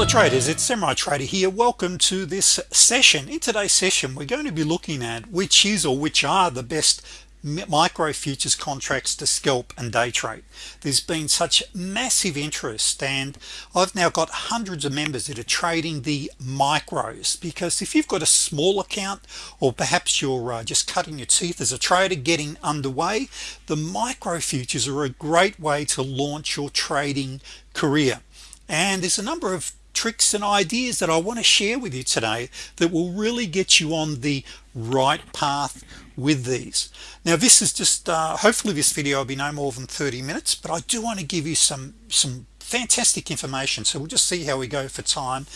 fellow traders it's samurai trader here. Welcome to this session. In today's session we're going to be looking at which is or which are the best micro futures contracts to scalp and day trade. There's been such massive interest and I've now got hundreds of members that are trading the micros because if you've got a small account or perhaps you're uh, just cutting your teeth as a trader getting underway the micro futures are a great way to launch your trading career. And there's a number of tricks and ideas that I want to share with you today that will really get you on the right path with these. Now this is just uh, hopefully this video will be no more than 30 minutes but I do want to give you some some fantastic information. So we'll just see how we go for time.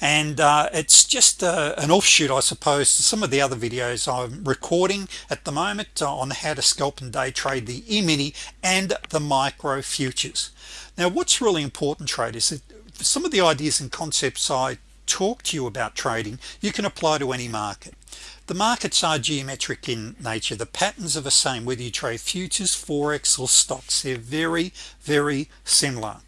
And uh, it's just uh, an offshoot I suppose to some of the other videos I'm recording at the moment uh, on how to scalp and day trade the e-mini and the micro futures. Now what's really important traders some of the ideas and concepts I talk to you about trading you can apply to any market. The markets are geometric in nature. The patterns are the same whether you trade futures forex or stocks. They're very very similar.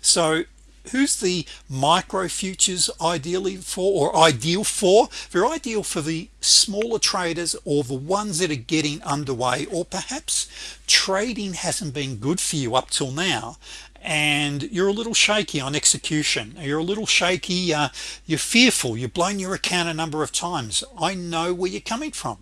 So who's the micro futures ideally for or ideal for? They're ideal for the smaller traders or the ones that are getting underway or perhaps trading hasn't been good for you up till now and you're a little shaky on execution. You're a little shaky uh, you're fearful you've blown your account a number of times. I know where you're coming from.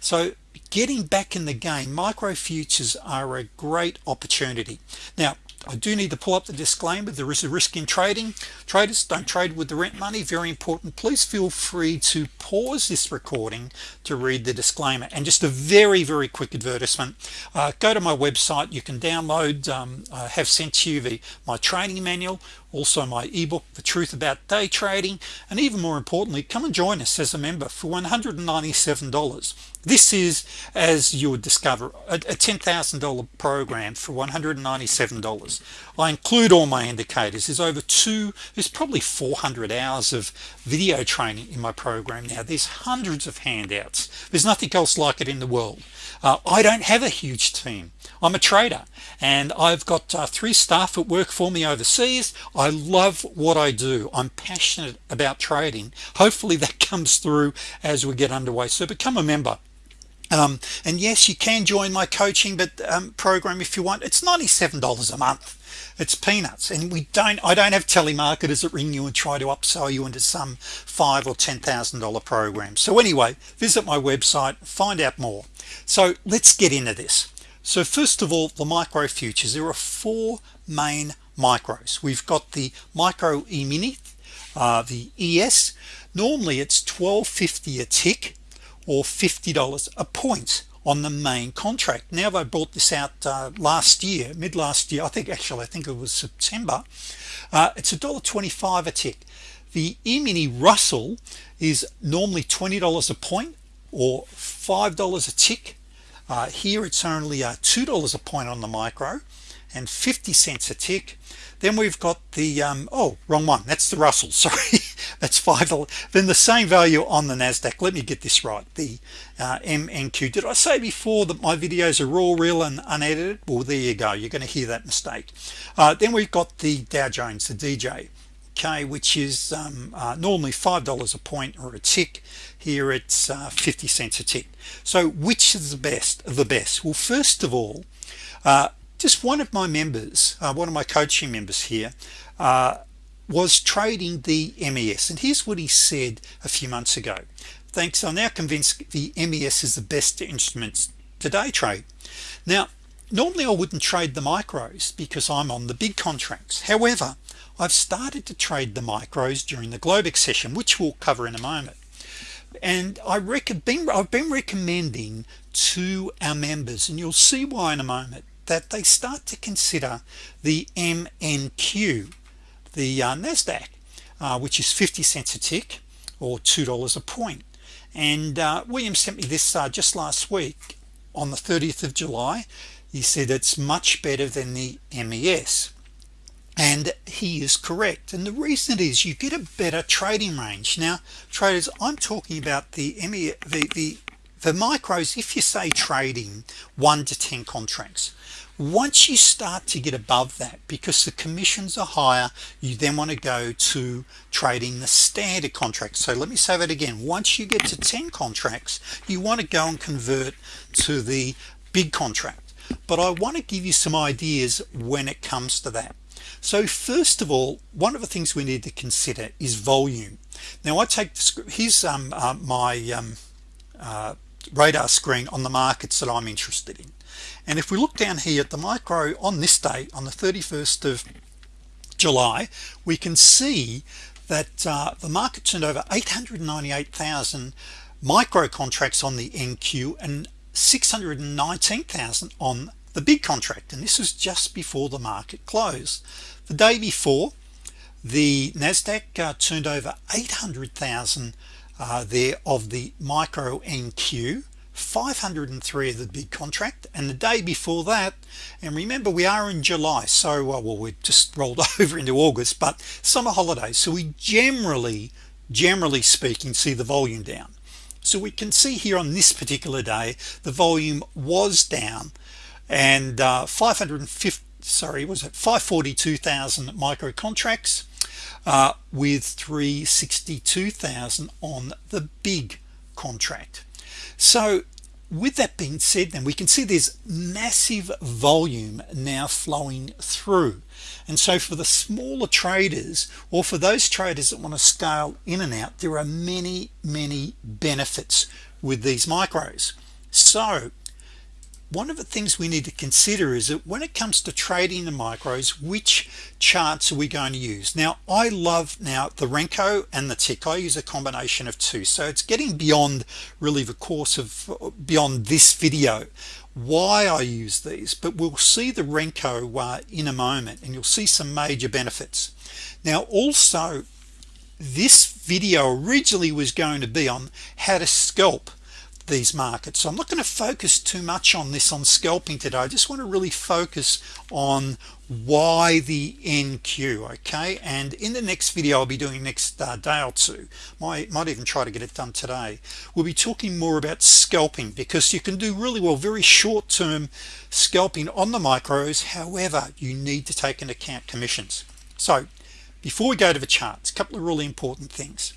So getting back in the game micro futures are a great opportunity. Now I do need to pull up the disclaimer. There is a risk in trading. Traders don't trade with the rent money. Very important. Please feel free to pause this recording to read the disclaimer. And just a very very quick advertisement. Uh, go to my website. You can download um, I have sent you the my training manual also my ebook the truth about day trading and even more importantly come and join us as a member for $197 this is as you would discover a, a $10,000 program for $197 I include all my indicators. There's over two there's probably 400 hours of video training in my program now. There's hundreds of handouts. There's nothing else like it in the world. Uh, I don't have a huge team I'm a trader and I've got uh, three staff that work for me overseas. I love what I do. I'm passionate about trading. Hopefully that comes through as we get underway. So become a member. Um, and yes you can join my coaching but um, program if you want. It's $97 a month. It's peanuts and we don't I don't have telemarketers that ring you and try to upsell you into some five or ten thousand dollar program. So anyway visit my website find out more. So let's get into this so first of all the micro futures there are four main micros. We've got the micro e-mini uh, the ES normally it's 1250 a tick or $50 a point on the main contract. Now they brought this out uh, last year mid last year. I think actually I think it was September. Uh, it's a dollar 25 a tick. The e-mini Russell is normally $20 a point or $5 a tick uh, here it's only uh, $2 a point on the micro and 50 cents a tick. Then we've got the um, oh wrong one. That's the Russell. Sorry. That's five then the same value on the Nasdaq. Let me get this right. The uh, MNQ did I say before that my videos are all real and unedited? Well there you go. You're going to hear that mistake. Uh, then we've got the Dow Jones the DJ okay which is um, uh, normally five dollars a point or a tick. Here it's uh, 50 cents a tick. So which is the best of the best? Well first of all uh, just one of my members uh, one of my coaching members here uh, was trading the MES and here's what he said a few months ago. Thanks. I'm now convinced the MES is the best instrument today trade. Now normally I wouldn't trade the micros because I'm on the big contracts. However I've started to trade the micros during the Globex session which we'll cover in a moment. And I recommend I've been recommending to our members and you'll see why in a moment that they start to consider the MNQ the uh, Nasdaq uh, which is 50 cents a tick or two dollars a point. and uh, William sent me this uh, just last week on the 30th of July. He said it's much better than the MES and he is correct. And the reason is you get a better trading range. Now traders I'm talking about the ME the, the the micros if you say trading 1 to 10 contracts. Once you start to get above that because the commissions are higher you then want to go to trading the standard contract so let me say that again. Once you get to 10 contracts you want to go and convert to the big contract. But I want to give you some ideas when it comes to that so first of all one of the things we need to consider is volume. Now I take here's um, uh, my um, uh, radar screen on the markets that I'm interested in. And if we look down here at the micro on this date on the 31st of July we can see that uh, the market turned over 898,000 micro contracts on the NQ and 619,000 on the big contract and this was just before the market closed. The day before the Nasdaq uh, turned over 800,000 uh, there of the micro NQ 503 of the big contract. And the day before that and remember we are in July so uh, well we've just rolled over into August but summer holidays. So we generally generally speaking see the volume down. So we can see here on this particular day the volume was down and uh, 550 sorry was it 542,000 micro contracts uh, with 362,000 on the big contract. So with that being said then we can see there's massive volume now flowing through. And so for the smaller traders or for those traders that want to scale in and out there are many many benefits with these micros. So one of the things we need to consider is that when it comes to trading the micros which charts are we going to use? Now I love now the Renko and the tick I use a combination of two. So it's getting beyond really the course of beyond this video why I use these. But we'll see the Renko uh, in a moment and you'll see some major benefits. Now also this video originally was going to be on how to scalp these markets. So I'm not going to focus too much on this on scalping today. I just want to really focus on why the NQ okay? And in the next video I'll be doing next uh, day or two might, might even try to get it done today we'll be talking more about scalping because you can do really well very short-term scalping on the micros. However you need to take into account commissions. So before we go to the charts a couple of really important things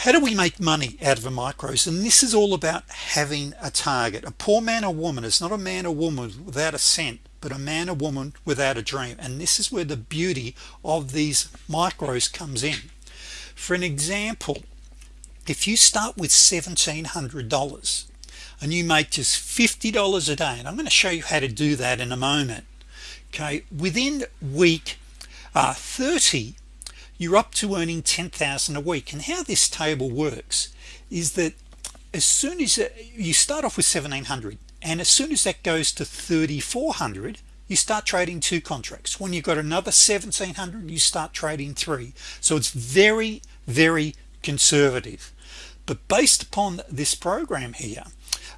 how do we make money out of a micros and this is all about having a target. A poor man or woman is not a man or woman without a cent but a man or woman without a dream. And this is where the beauty of these micros comes in. For an example if you start with $1,700 and you make just $50 a day and I'm going to show you how to do that in a moment okay within week uh, 30 you're up to earning 10,000 a week. And how this table works is that as soon as you start off with 1700 and as soon as that goes to 3400 you start trading two contracts. When you've got another 1700 you start trading three. So it's very very conservative. But based upon this program here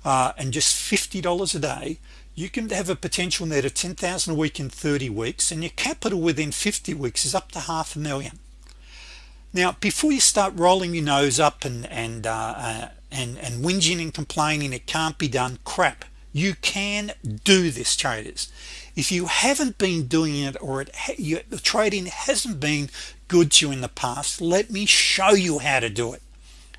uh, and just $50 a day you can have a potential net of 10,000 a week in 30 weeks and your capital within 50 weeks is up to half a million now before you start rolling your nose up and and uh, uh, and and whinging and complaining it can't be done crap. You can do this traders. If you haven't been doing it or it you, the trading hasn't been good to you in the past let me show you how to do it.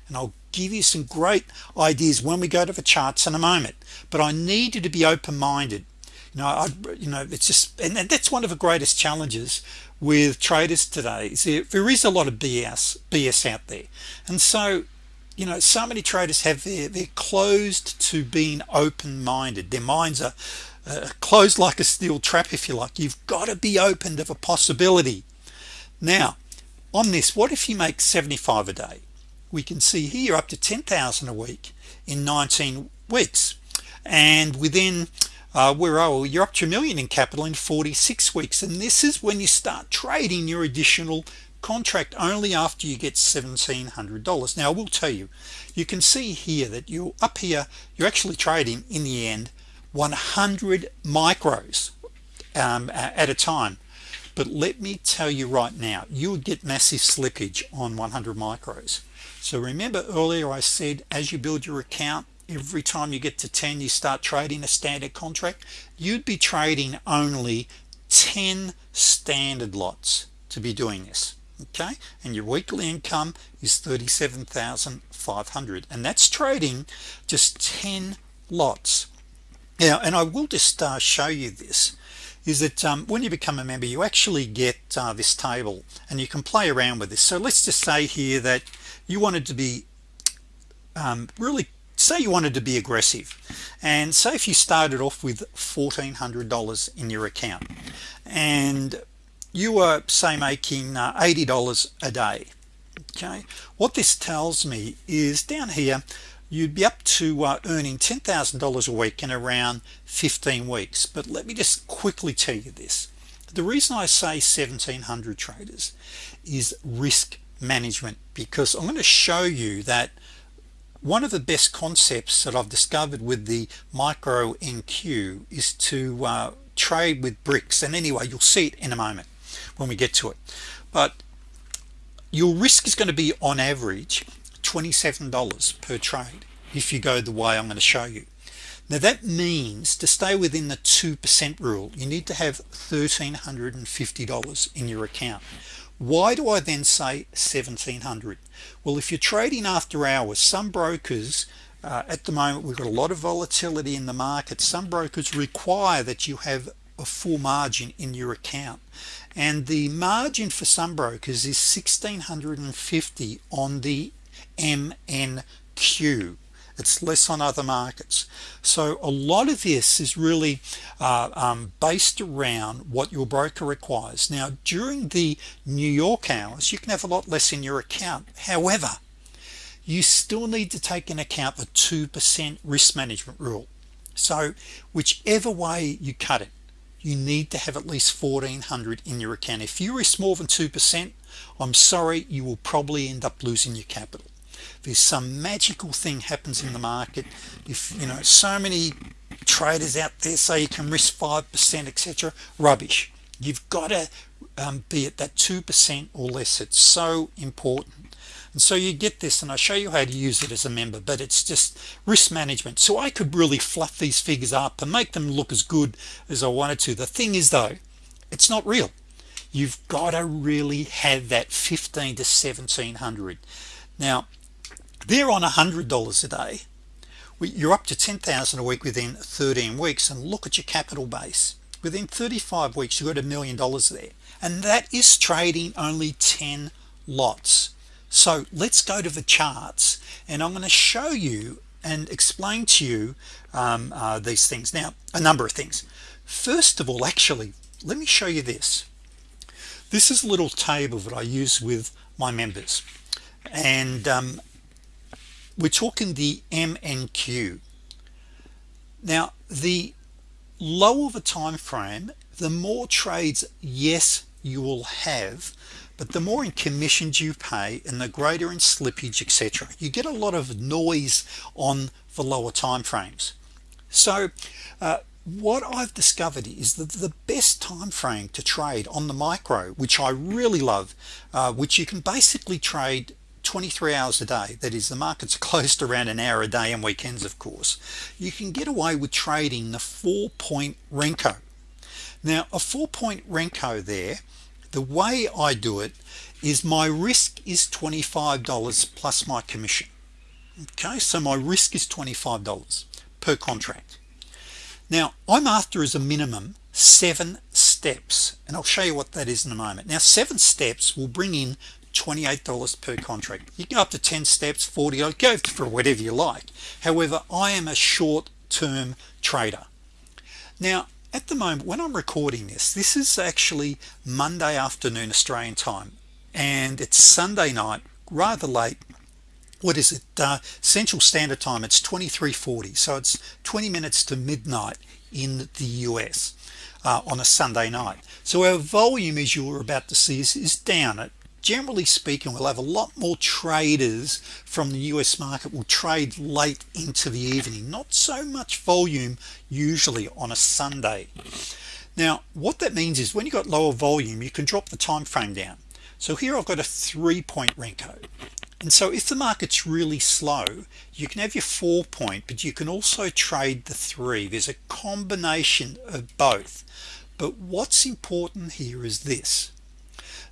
And I'll give you some great ideas when we go to the charts in a moment. But I need you to be open-minded. You know I you know it's just and that's one of the greatest challenges with traders today is there, is a lot of BS BS out there. And so you know so many traders have their they're closed to being open-minded. Their minds are uh, closed like a steel trap if you like. You've got to be open to a possibility. Now on this what if you make 75 a day? We can see here up to 10,000 a week in 19 weeks. And within uh, where oh you're up to a million in capital in 46 weeks and this is when you start trading your additional contract only after you get $1,700 now I will tell you you can see here that you're up here you're actually trading in the end 100 micros um, at a time. But let me tell you right now you would get massive slippage on 100 micros. So remember earlier I said as you build your account every time you get to 10 you start trading a standard contract you'd be trading only 10 standard lots to be doing this okay? And your weekly income is 37,500 and that's trading just 10 lots. Now and I will just uh, show you this is that um, when you become a member you actually get uh, this table and you can play around with this. So let's just say here that you wanted to be um, really say you wanted to be aggressive and say if you started off with $1,400 in your account and you were say making uh, $80 a day okay? What this tells me is down here you'd be up to uh, earning $10,000 a week in around 15 weeks. But let me just quickly tell you this. The reason I say 1700 traders is risk management because I'm going to show you that one of the best concepts that I've discovered with the micro NQ is to uh, trade with bricks. And anyway you'll see it in a moment when we get to it. But your risk is going to be on average $27 per trade if you go the way I'm going to show you. Now that means to stay within the 2% rule you need to have $1,350 in your account why do I then say 1700 well if you're trading after hours some brokers uh, at the moment we've got a lot of volatility in the market some brokers require that you have a full margin in your account. And the margin for some brokers is 1650 on the MNQ it's less on other markets. So a lot of this is really uh, um, based around what your broker requires. Now during the New York hours you can have a lot less in your account. However you still need to take in account the 2% risk management rule. So whichever way you cut it you need to have at least 1400 in your account. If you risk more than 2% I'm sorry you will probably end up losing your capital there's some magical thing happens in the market. If you know so many traders out there say you can risk 5% etc rubbish. You've got to um, be at that 2% or less. It's so important. And so you get this and I show you how to use it as a member but it's just risk management. So I could really fluff these figures up and make them look as good as I wanted to. The thing is though it's not real. You've got to really have that 15 to 1700 now they're on a hundred dollars a day. You're up to 10,000 a week within 13 weeks and look at your capital base. Within 35 weeks you got a million dollars there. And that is trading only 10 lots. So let's go to the charts and I'm going to show you and explain to you um, uh, these things. Now a number of things. First of all actually let me show you this. This is a little table that I use with my members. And um, we're talking the MNQ. Now the lower the time frame the more trades yes you will have but the more in commissions you pay and the greater in slippage etc you get a lot of noise on the lower time frames. So uh, what I've discovered is that the best time frame to trade on the micro which I really love uh, which you can basically trade 23 hours a day. That is the markets closed around an hour a day and weekends of course. You can get away with trading the four-point Renko. Now a four-point Renko there the way I do it is my risk is $25 plus my commission. Okay so my risk is $25 per contract. Now I'm after as a minimum seven steps and I'll show you what that is in a moment. Now seven steps will bring in $28 per contract. You go up to 10 steps 40 I'll go for whatever you like. However I am a short-term trader. Now at the moment when I'm recording this this is actually Monday afternoon Australian time and it's Sunday night rather late. What is it? Uh, Central Standard Time it's 2340 so it's 20 minutes to midnight in the US uh, on a Sunday night. So our volume as you were about to see is, is down at generally speaking we'll have a lot more traders from the US market will trade late into the evening not so much volume usually on a Sunday. Now what that means is when you got lower volume you can drop the time frame down. So here I've got a three-point Renko. And so if the market's really slow you can have your four point but you can also trade the three. There's a combination of both. But what's important here is this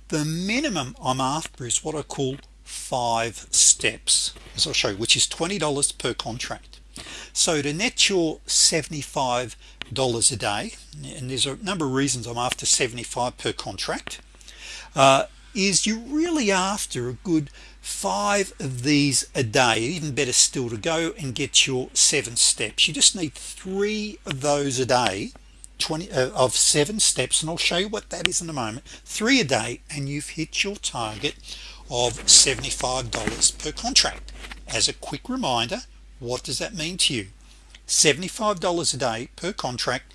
the minimum I'm after is what I call five steps as I'll show you which is $20 per contract. So to net your $75 a day and there's a number of reasons I'm after 75 per contract uh, is you really after a good five of these a day. Even better still to go and get your seven steps. You just need three of those a day 20 uh, of seven steps and I'll show you what that is in a moment. Three a day and you've hit your target of $75 per contract. As a quick reminder what does that mean to you? $75 a day per contract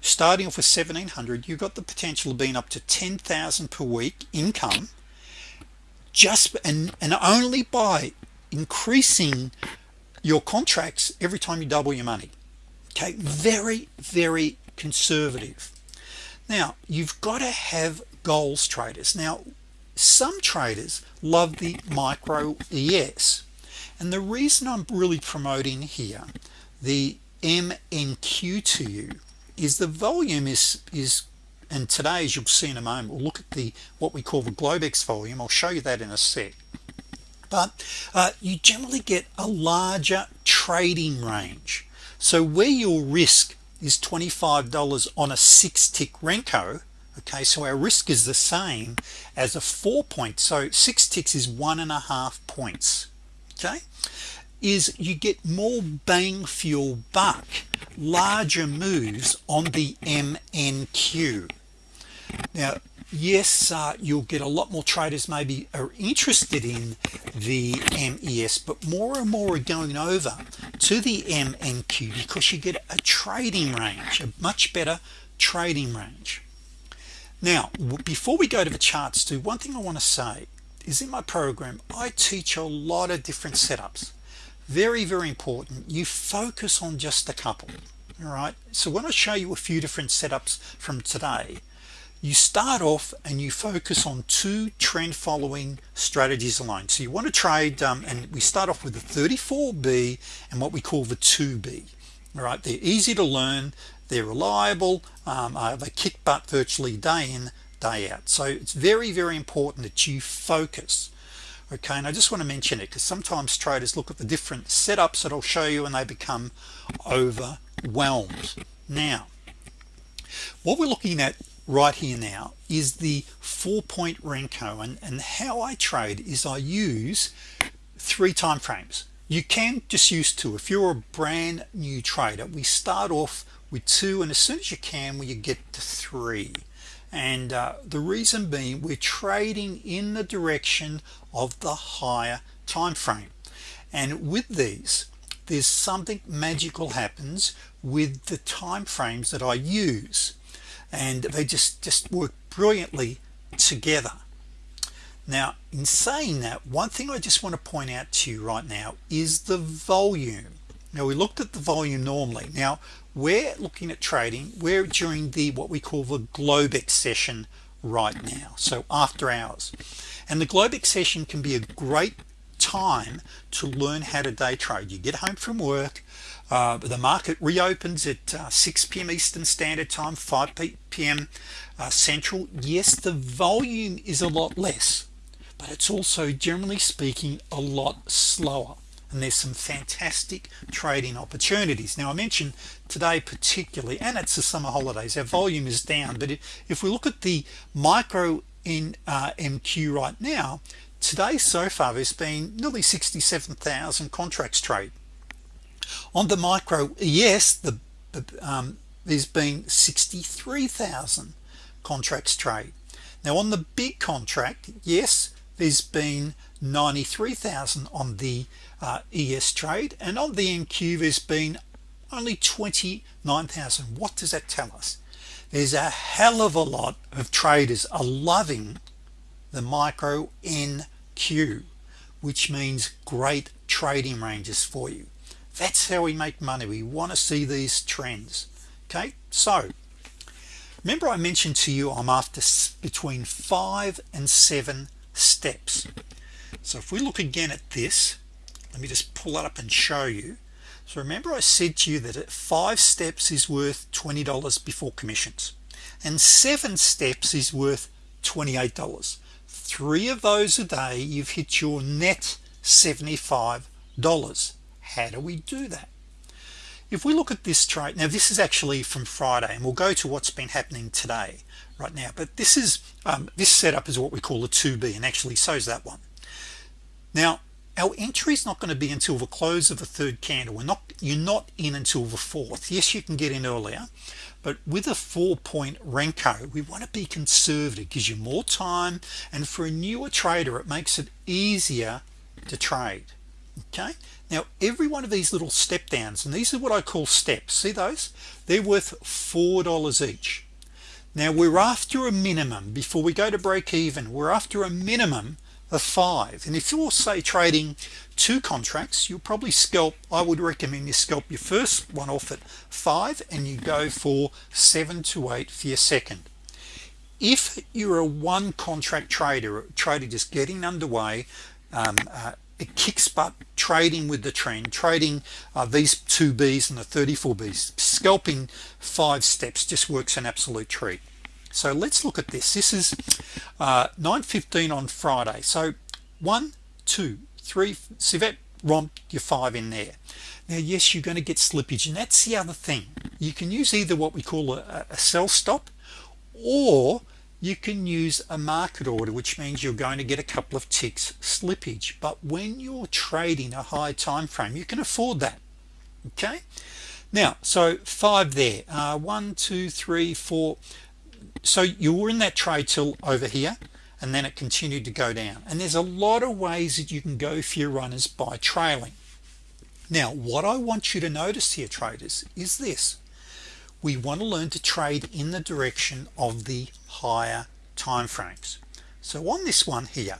starting off with 1700 you've got the potential of being up to 10,000 per week income just and and only by increasing your contracts every time you double your money. Okay very very conservative. Now you've got to have goals traders. Now some traders love the micro ES and the reason I'm really promoting here the MNQ to you is the volume is is and today as you'll see in a moment we'll look at the what we call the Globex volume. I'll show you that in a sec. But uh, you generally get a larger trading range. So where your risk is $25 on a six tick Renko okay? So our risk is the same as a four point so six ticks is one and a half points okay? Is you get more bang for your buck larger moves on the MNQ now yes uh, you'll get a lot more traders maybe are interested in the MES but more and more are going over to the MNQ because you get a trading range a much better trading range. Now before we go to the charts too one thing I want to say is in my program I teach a lot of different setups. Very very important you focus on just a couple all right? So when I show you a few different setups from today you start off and you focus on two trend following strategies alone. So you want to trade um, and we start off with the 34b and what we call the 2b all right? They're easy to learn they're reliable um, uh, they kick butt virtually day in day out. So it's very very important that you focus okay? And I just want to mention it because sometimes traders look at the different setups that I'll show you and they become overwhelmed. Now what we're looking at right here now is the four-point Renko and, and how I trade is I use three time frames. You can just use two. If you're a brand new trader we start off with two and as soon as you can we get to three. And uh, the reason being we're trading in the direction of the higher time frame. And with these there's something magical happens with the time frames that I use and they just just work brilliantly together. Now in saying that one thing I just want to point out to you right now is the volume. Now we looked at the volume normally. Now we're looking at trading we're during the what we call the Globex session right now so after hours. And the Globex session can be a great time to learn how to day trade you get home from work uh, the market reopens at uh, 6 p.m. Eastern Standard Time 5 p.m. Uh, Central yes the volume is a lot less but it's also generally speaking a lot slower and there's some fantastic trading opportunities now I mentioned today particularly and it's the summer holidays our volume is down but if we look at the micro in uh, MQ right now today so far there's been nearly 67,000 contracts trade. On the micro yes the um, there's been 63,000 contracts trade. Now on the big contract yes there's been 93,000 on the uh, ES trade and on the NQ there's been only 29,000 what does that tell us? There's a hell of a lot of traders are loving the micro NQ which means great trading ranges for you. That's how we make money. We want to see these trends. Okay so remember I mentioned to you I'm after between five and seven steps. So if we look again at this let me just pull it up and show you. So remember I said to you that five steps is worth $20 before commissions and seven steps is worth $28 three of those a day you've hit your net $75 how do we do that? If we look at this trade now this is actually from Friday and we'll go to what's been happening today right now but this is um, this setup is what we call a 2b and actually so's that one. Now our entry is not going to be until the close of the third candle. We're not you're not in until the fourth. Yes you can get in earlier but with a four-point Renko we want to be conservative. Gives you more time and for a newer trader it makes it easier to trade. Okay? Now every one of these little step downs and these are what I call steps see those? They're worth four dollars each. Now we're after a minimum. Before we go to break even we're after a minimum of five. And if you're say trading two contracts you'll probably scalp I would recommend you scalp your first one off at five and you go for seven to eight for your second. If you're a one contract trader trader just getting underway um, uh, it kicks butt trading with the trend trading uh, these two B's and the 34 B's scalping five steps just works an absolute treat so let's look at this. This is uh, 915 on Friday. So one two three civet romp your five in there. Now yes you're going to get slippage and that's the other thing. You can use either what we call a, a sell stop or you can use a market order which means you're going to get a couple of ticks slippage. But when you're trading a high time frame you can afford that okay? Now so five there. Uh, one two three four so you were in that trade till over here and then it continued to go down. And there's a lot of ways that you can go for your runners by trailing. Now what I want you to notice here traders is this. We want to learn to trade in the direction of the higher time frames so on this one here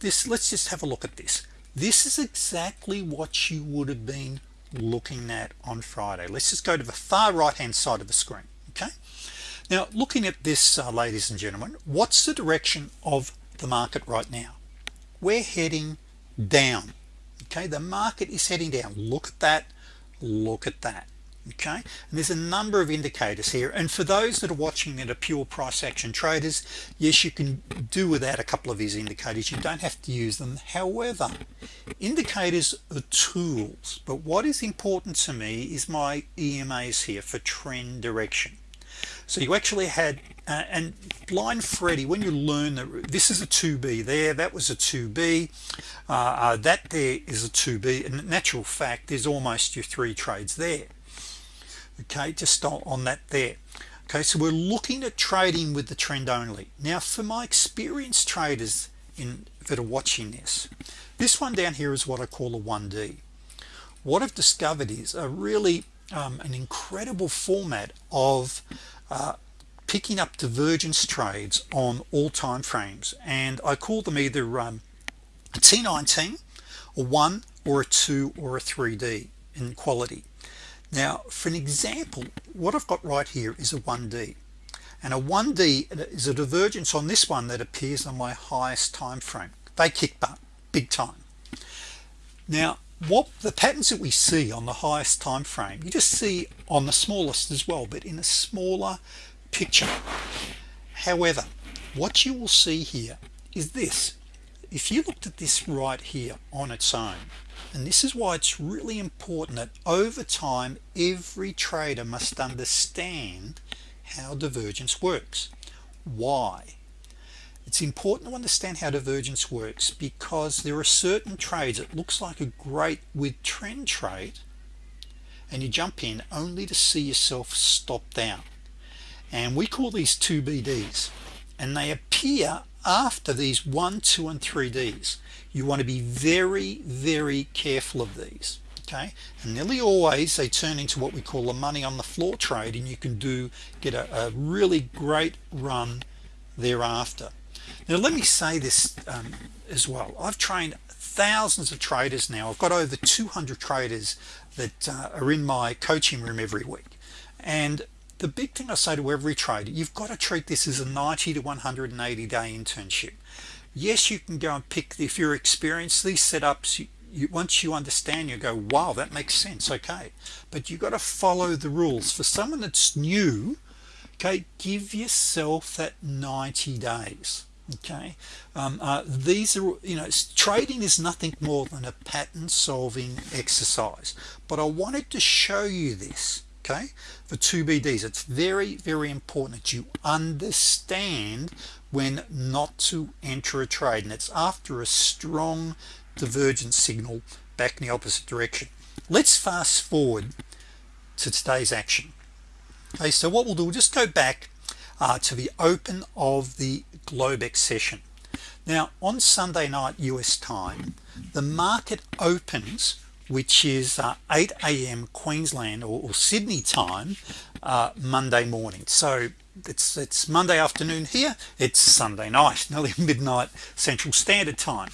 this let's just have a look at this. This is exactly what you would have been looking at on Friday. Let's just go to the far right hand side of the screen okay now looking at this uh, ladies and gentlemen what's the direction of the market right now? We're heading down okay? The market is heading down. Look at that. Look at that okay? And there's a number of indicators here. And for those that are watching that are pure price action traders yes you can do without a couple of these indicators. You don't have to use them. However indicators are tools. But what is important to me is my EMAs here for trend direction so you actually had uh, and blind Freddy when you learn that this is a 2b there that was a 2b uh, uh, that there is a 2b and natural fact there's almost your three trades there. Okay just on that there. Okay so we're looking at trading with the trend only. Now for my experienced traders in that are watching this this one down here is what I call a 1d what I've discovered is a really um, an incredible format of uh, picking up divergence trades on all time frames. And I call them either um, a T19 a 1 or a 2 or a 3D in quality. Now for an example what I've got right here is a 1d and a 1d is a divergence on this one that appears on my highest time frame. They kick butt big time. Now what the patterns that we see on the highest time frame you just see on the smallest as well but in a smaller picture. However what you will see here is this. If you looked at this right here on its own and this is why it's really important that over time every trader must understand how divergence works. Why it's important to understand how divergence works because there are certain trades it looks like a great with trend trade and you jump in only to see yourself stop down. And we call these 2BDs and they appear after these 1 2 and 3Ds you want to be very very careful of these okay? And nearly always they turn into what we call a money on the floor trade and you can do get a, a really great run thereafter now let me say this um, as well. I've trained thousands of traders now. I've got over 200 traders that uh, are in my coaching room every week. And the big thing I say to every trader you've got to treat this as a 90 to 180 day internship. Yes you can go and pick the if you're experienced these setups you, you, once you understand you go wow that makes sense okay. But you've got to follow the rules. For someone that's new okay give yourself that 90 days okay. Um, uh, these are you know trading is nothing more than a pattern solving exercise but I wanted to show you this okay for 2BDs it's very very important that you understand when not to enter a trade and it's after a strong divergence signal back in the opposite direction. Let's fast forward to today's action. Okay so what we'll do we'll just go back uh, to the open of the Globex session now on Sunday night US time the market opens which is uh, 8 a.m. Queensland or, or, Sydney time uh, Monday morning so it's it's Monday afternoon here it's Sunday night nearly midnight Central Standard Time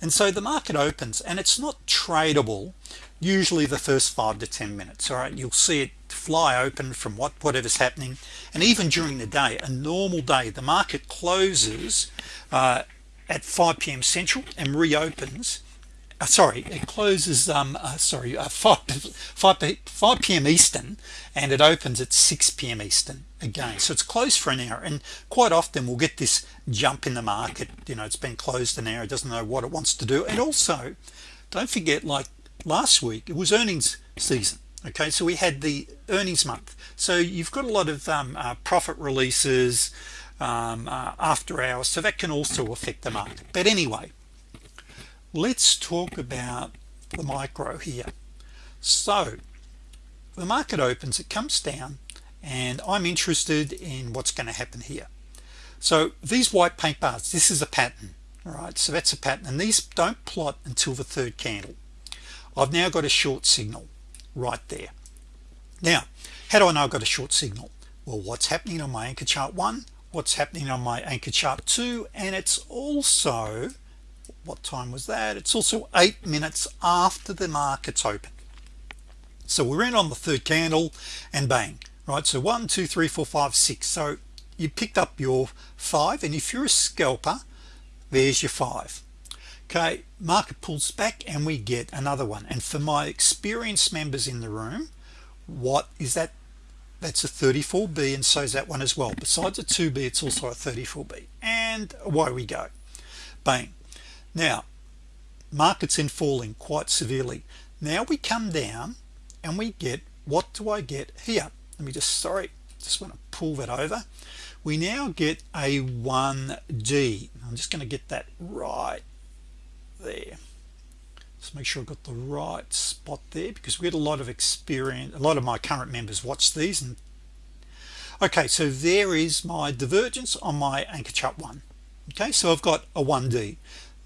and so the market opens and it's not tradable usually the first five to ten minutes all right you'll see it fly open from what whatever's happening and even during the day a normal day the market closes uh, at 5 p.m. Central and reopens uh, sorry it closes um uh, sorry uh, 5, 5 5 p.m. Eastern and it opens at 6 p.m. Eastern again so it's closed for an hour and quite often we'll get this jump in the market you know it's been closed an hour it doesn't know what it wants to do and also don't forget like last week it was earnings season okay? So we had the earnings month. So you've got a lot of um, uh, profit releases um, uh, after hours so that can also affect the market. But anyway let's talk about the micro here. So the market opens it comes down and I'm interested in what's going to happen here. So these white paint bars this is a pattern all right? So that's a pattern and these don't plot until the third candle I've now got a short signal right there. Now how do I know I've got a short signal? Well what's happening on my anchor chart one what's happening on my anchor chart two and it's also what time was that? It's also eight minutes after the markets open. So we're in on the third candle and bang right? So one two three four five six. So you picked up your five and if you're a scalper there's your five okay market pulls back and we get another one. And for my experienced members in the room what is that? That's a 34b and so is that one as well. Besides a 2b it's also a 34b and away we go. Bang. Now markets in falling quite severely. Now we come down and we get what do I get here? Let me just sorry just want to pull that over. We now get a 1d I'm just going to get that right just make sure I've got the right spot there because we had a lot of experience a lot of my current members watch these and okay so there is my divergence on my anchor chart one. Okay so I've got a 1d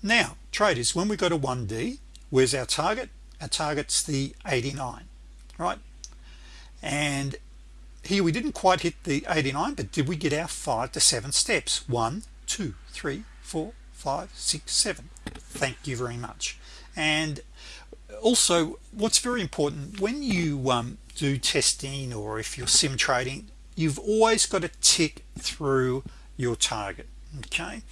now traders when we go to 1d where's our target? Our target's the 89 right? And here we didn't quite hit the 89 but did we get our five to seven steps? One two three four five six seven. Thank you very much and also what's very important when you um, do testing or if you're sim trading you've always got to tick through your target okay?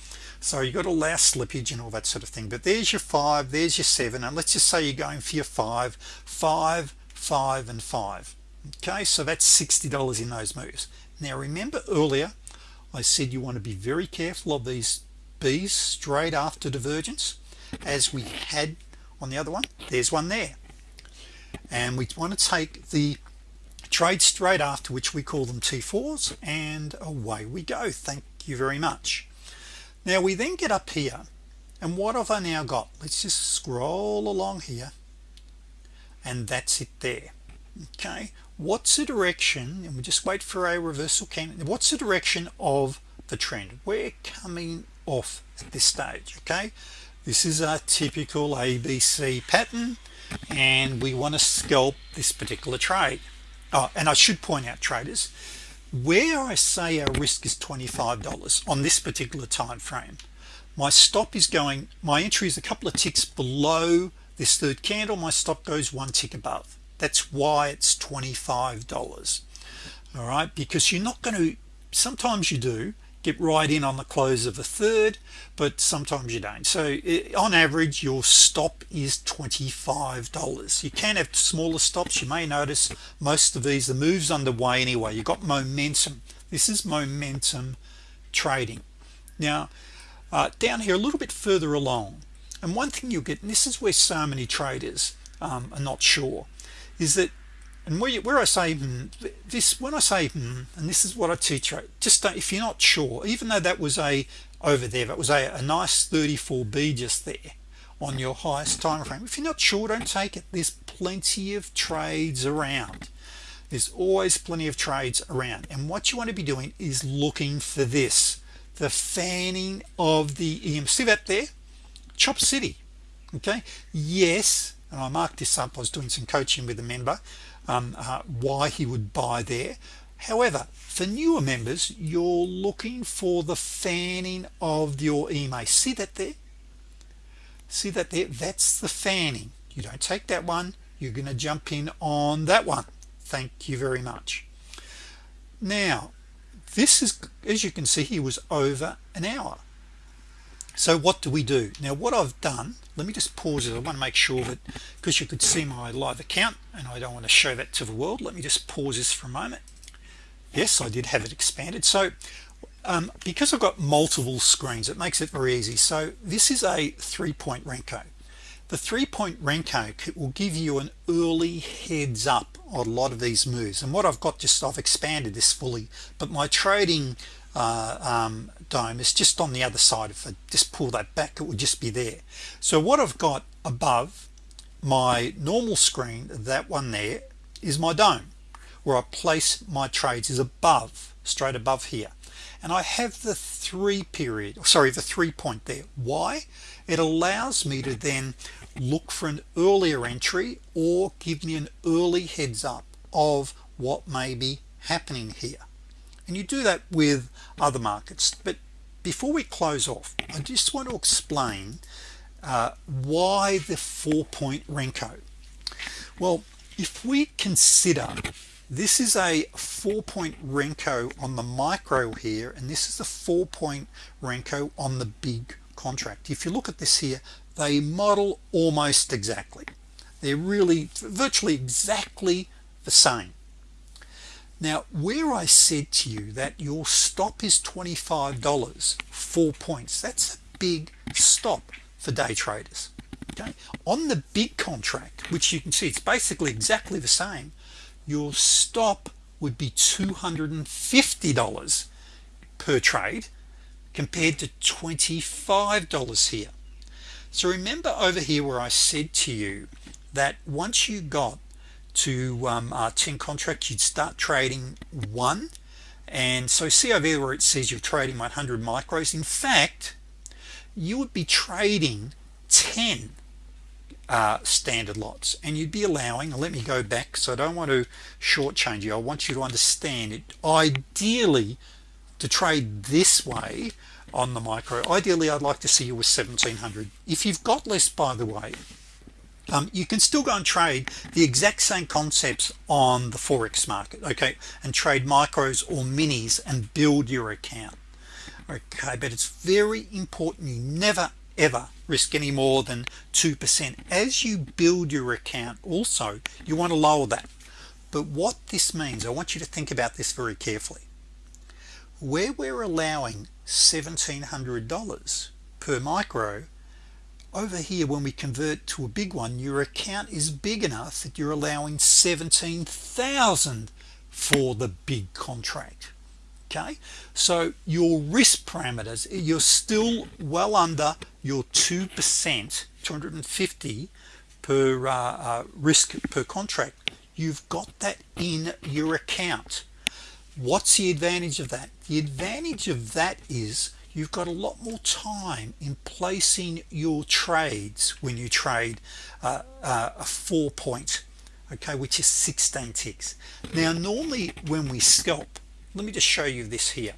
So you got to allow slippage and all that sort of thing but there's your five there's your seven and let's just say you're going for your five five five and five okay? So that's $60 in those moves. Now remember earlier I said you want to be very careful of these B's straight after divergence as we had on the other one. There's one there. And we want to take the trade straight after which we call them T4s and away we go. Thank you very much. Now we then get up here and what have I now got? Let's just scroll along here and that's it there. Okay what's the direction and we just wait for a reversal candle what's the direction of the trend? We're coming off at this stage okay this is a typical ABC pattern and we want to scalp this particular trade. Oh and I should point out traders where I say our risk is $25 on this particular time frame my stop is going my entry is a couple of ticks below this third candle my stop goes one tick above. That's why it's $25 all right? Because you're not going to sometimes you do get right in on the close of a third but sometimes you don't. So on average your stop is $25 you can have smaller stops. You may notice most of these the moves underway anyway. You got momentum. This is momentum trading. Now uh, down here a little bit further along and one thing you'll get and this is where so many traders um, are not sure is that and where, you, where I say hmm, this when I say hmm, and this is what I teach right just don't, if you're not sure even though that was a over there that was a, a nice 34b just there on your highest time frame if you're not sure don't take it. There's plenty of trades around. There's always plenty of trades around. And what you want to be doing is looking for this the fanning of the EM see that there? Chop city okay? Yes and I marked this up I was doing some coaching with a member um, uh, why he would buy there. However for newer members you're looking for the fanning of your EMA see that there? See that there? That's the fanning. You don't take that one. You're to jump in on that one. Thank you very much. Now this is as you can see he was over an hour so what do we do? Now what I've done let me just pause it. I want to make sure that because you could see my live account and I don't want to show that to the world. Let me just pause this for a moment. Yes I did have it expanded. So um, because I've got multiple screens it makes it very easy. So this is a three-point Renko. The three-point Renko will give you an early heads up on a lot of these moves. And what I've got just I've expanded this fully but my trading uh, um, DOM is just on the other side if I just pull that back it would just be there. So what I've got above my normal screen that one there is my DOM where I place my trades is above straight above here. And I have the three period sorry the three point there. Why? It allows me to then look for an earlier entry or give me an early heads up of what may be happening here and you do that with other markets. But before we close off I just want to explain uh, why the four-point Renko. Well if we consider this is a four-point Renko on the micro here and this is a four-point Renko on the big contract. If you look at this here they model almost exactly. They're really virtually exactly the same now where I said to you that your stop is $25 four points that's a big stop for day traders okay? On the big contract which you can see it's basically exactly the same your stop would be $250 per trade compared to $25 here. So remember over here where I said to you that once you got to um, uh, 10 contracts you'd start trading one. And so see over there where it says you're trading 100 micros in fact you would be trading 10 uh, standard lots. And you'd be allowing let me go back so I don't want to shortchange you. I want you to understand it. Ideally to trade this way on the micro ideally I'd like to see you with 1700 if you've got less by the way um, you can still go and trade the exact same concepts on the forex market okay and trade micros or minis and build your account. Okay but it's very important you never ever risk any more than 2% as you build your account also you want to lower that. But what this means I want you to think about this very carefully. Where we're allowing $1,700 per micro over here when we convert to a big one your account is big enough that you're allowing 17,000 for the big contract okay? So your risk parameters you're still well under your 2% 250 per uh, uh, risk per contract. You've got that in your account. What's the advantage of that? The advantage of that is you've got a lot more time in placing your trades when you trade uh, uh, a four point okay which is 16 ticks. Now normally when we scalp let me just show you this here.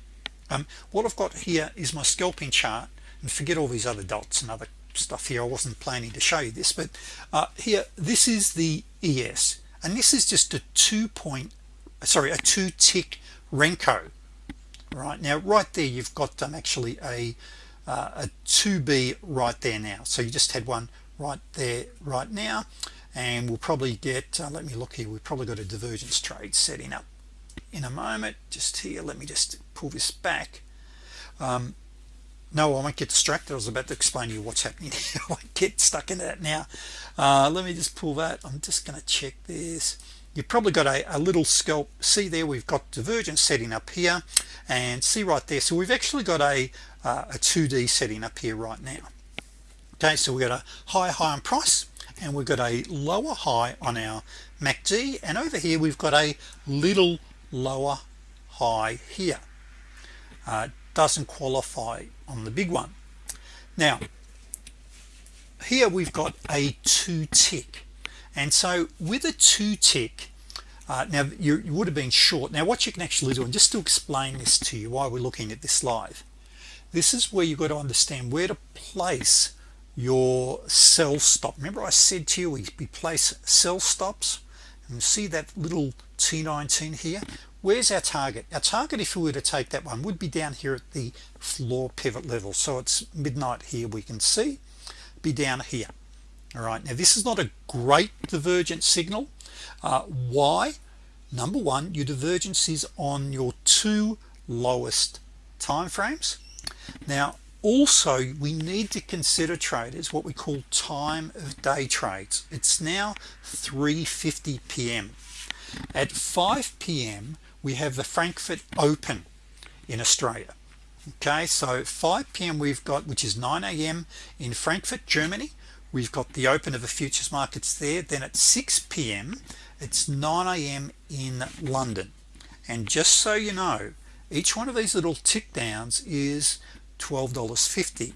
Um, what I've got here is my scalping chart and forget all these other dots and other stuff here I wasn't planning to show you this but uh, here this is the ES and this is just a two point sorry a two tick Renko right now right there you've got um, actually a uh, a 2b right there now. So you just had one right there right now and we'll probably get uh, let me look here we've probably got a divergence trade setting up in a moment just here. Let me just pull this back. Um, no I won't get distracted. I was about to explain to you what's happening here. I get stuck into that now. Uh, let me just pull that. I'm just to check this you've probably got a, a, little scalp. See there we've got divergence setting up here. And see right there. So we've actually got a uh, a 2d setting up here right now. Okay so we got a high high on price and we've got a lower high on our MACD and over here we've got a little lower high here. Uh, doesn't qualify on the big one. Now here we've got a two tick and so with a two tick uh, now you, you would have been short. Now what you can actually do and just to explain this to you while we're looking at this live this is where you've got to understand where to place your sell stop. Remember I said to you we, we place sell stops? And see that little T19 here? Where's our target? Our target if we were to take that one would be down here at the floor pivot level. So it's midnight here we can see. Be down here all right now this is not a great divergent signal uh, why number one your divergence is on your two lowest time frames now also we need to consider traders what we call time of day trades it's now 3:50 p.m. at 5 p.m. we have the Frankfurt Open in Australia okay so 5 p.m. we've got which is 9 a.m. in Frankfurt Germany we've got the open of the futures markets there. Then at 6 p.m. it's 9 a.m. in London. And just so you know each one of these little tick downs is $12.50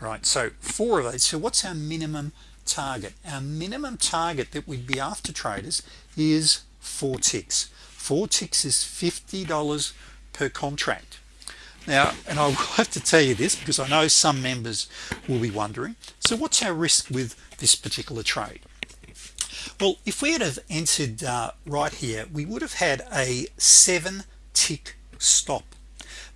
right so four of these so what's our minimum target? Our minimum target that we'd be after traders is four ticks. Four ticks is $50 per contract now and I will have to tell you this because I know some members will be wondering. So what's our risk with this particular trade? Well if we had have entered uh, right here we would have had a seven tick stop.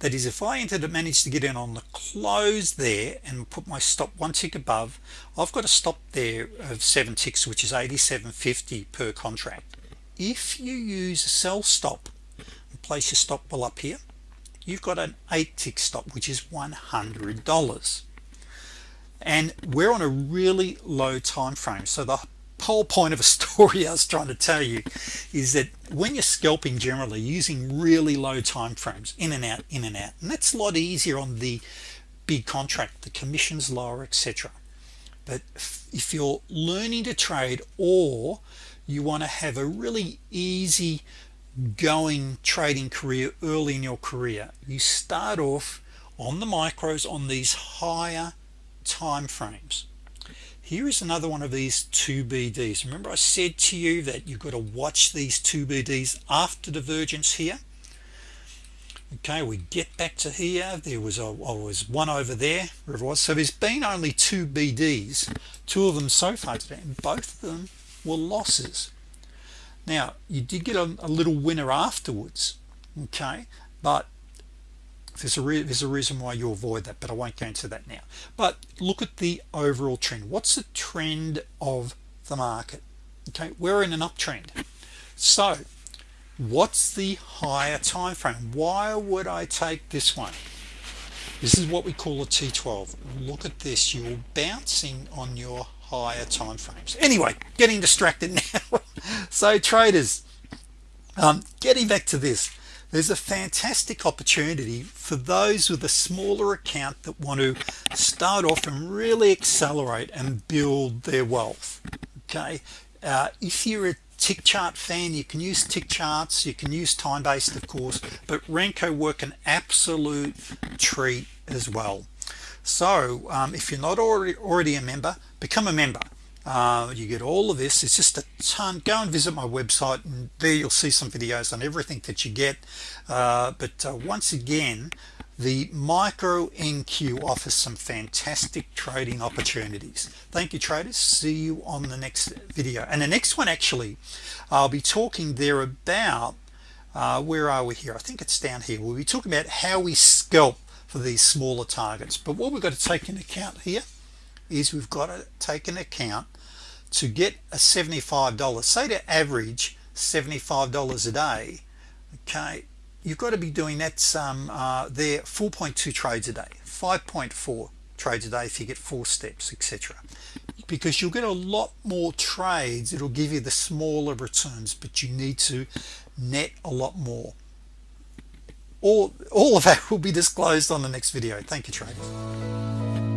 That is if I entered and managed to get in on the close there and put my stop one tick above I've got a stop there of seven ticks which is 87.50 per contract. If you use a sell stop and place your stop well up here you've got an eight tick stop which is $100 and we're on a really low time frame. So the whole point of a story I was trying to tell you is that when you're scalping generally using really low time frames in and out in and out. And that's a lot easier on the big contract the commissions lower etc but if you're learning to trade or you want to have a really easy going trading career early in your career you start off on the micros on these higher time frames. Here is another one of these 2BDs remember I said to you that you've got to watch these 2BDs after divergence here? Okay we get back to here. There was a oh, was one over there where was. So there's been only two BDs two of them so far today and both of them were losses now you did get a, a little winner afterwards okay but there's a there's a reason why you avoid that but I won't go into that now. But look at the overall trend. What's the trend of the market okay? We're in an uptrend. So what's the higher time frame why would I take this one? This is what we call a T12 look at this. You're bouncing on your higher time frames anyway getting distracted now. So traders um, getting back to this there's a fantastic opportunity for those with a smaller account that want to start off and really accelerate and build their wealth okay? Uh, if you're a tick chart fan you can use tick charts you can use time-based of course but Renko work an absolute treat as well so um, if you're not already already a member become a member. Uh, you get all of this. It's just a ton. Go and visit my website and there you'll see some videos on everything that you get. Uh, but uh, once again the micro NQ offers some fantastic trading opportunities. Thank you traders. See you on the next video. And the next one actually I'll be talking there about uh, where are we here? I think it's down here. We'll be talking about how we scalp for these smaller targets. But what we've got to take into account here is we've got to take into account to get a $75 say to average $75 a day okay you've got to be doing that some uh, there 4.2 trades a day 5.4 trades a day if you get four steps etc because you'll get a lot more trades it'll give you the smaller returns but you need to net a lot more all all of that will be disclosed on the next video. Thank you traders